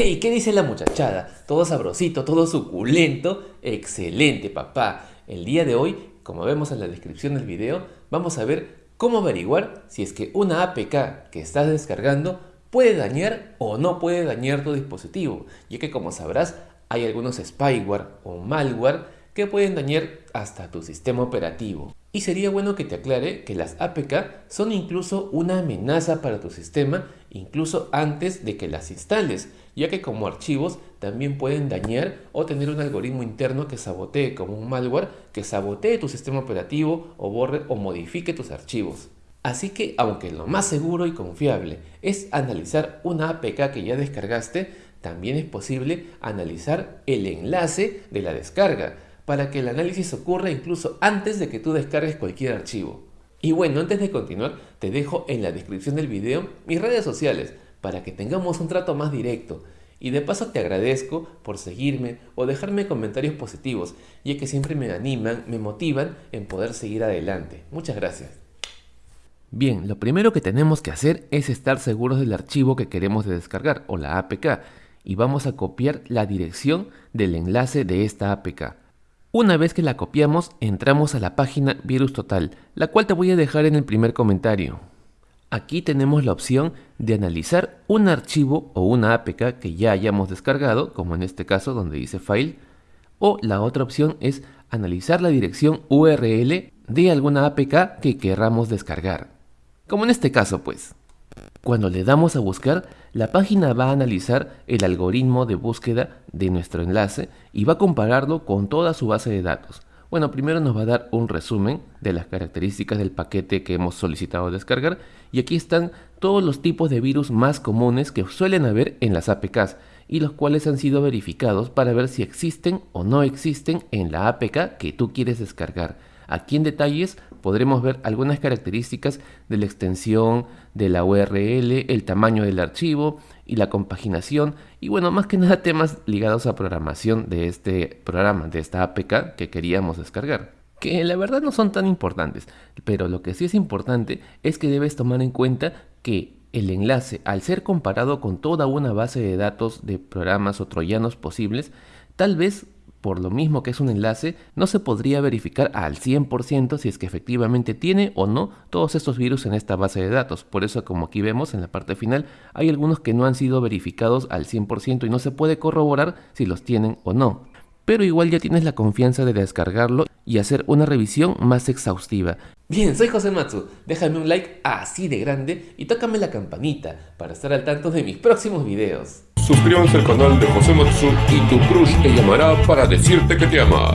Hey, ¿qué dice la muchachada? Todo sabrosito, todo suculento. Excelente, papá. El día de hoy, como vemos en la descripción del video, vamos a ver cómo averiguar si es que una APK que estás descargando puede dañar o no puede dañar tu dispositivo, ya que como sabrás, hay algunos spyware o malware que pueden dañar hasta tu sistema operativo. Y sería bueno que te aclare que las APK son incluso una amenaza para tu sistema incluso antes de que las instales, ya que como archivos también pueden dañar o tener un algoritmo interno que sabotee como un malware que sabotee tu sistema operativo o borre o modifique tus archivos. Así que aunque lo más seguro y confiable es analizar una APK que ya descargaste, también es posible analizar el enlace de la descarga, para que el análisis ocurra incluso antes de que tú descargues cualquier archivo. Y bueno, antes de continuar, te dejo en la descripción del video mis redes sociales para que tengamos un trato más directo. Y de paso te agradezco por seguirme o dejarme comentarios positivos, ya que siempre me animan, me motivan en poder seguir adelante. Muchas gracias. Bien, lo primero que tenemos que hacer es estar seguros del archivo que queremos descargar o la APK y vamos a copiar la dirección del enlace de esta APK. Una vez que la copiamos, entramos a la página Virus Total, la cual te voy a dejar en el primer comentario. Aquí tenemos la opción de analizar un archivo o una APK que ya hayamos descargado, como en este caso donde dice File, o la otra opción es analizar la dirección URL de alguna APK que querramos descargar. Como en este caso pues. Cuando le damos a buscar, la página va a analizar el algoritmo de búsqueda de nuestro enlace y va a compararlo con toda su base de datos. Bueno, primero nos va a dar un resumen de las características del paquete que hemos solicitado descargar y aquí están todos los tipos de virus más comunes que suelen haber en las APKs y los cuales han sido verificados para ver si existen o no existen en la APK que tú quieres descargar. Aquí en detalles podremos ver algunas características de la extensión, de la URL, el tamaño del archivo y la compaginación y bueno, más que nada temas ligados a programación de este programa, de esta APK que queríamos descargar. Que la verdad no son tan importantes, pero lo que sí es importante es que debes tomar en cuenta que el enlace, al ser comparado con toda una base de datos de programas o troyanos posibles, tal vez por lo mismo que es un enlace, no se podría verificar al 100% si es que efectivamente tiene o no todos estos virus en esta base de datos. Por eso, como aquí vemos en la parte final, hay algunos que no han sido verificados al 100% y no se puede corroborar si los tienen o no. Pero igual ya tienes la confianza de descargarlo y hacer una revisión más exhaustiva. Bien, soy José Matsu. Déjame un like así de grande y tócame la campanita para estar al tanto de mis próximos videos. Suscríbanse al canal de José Matsu y tu crush te llamará para decirte que te ama.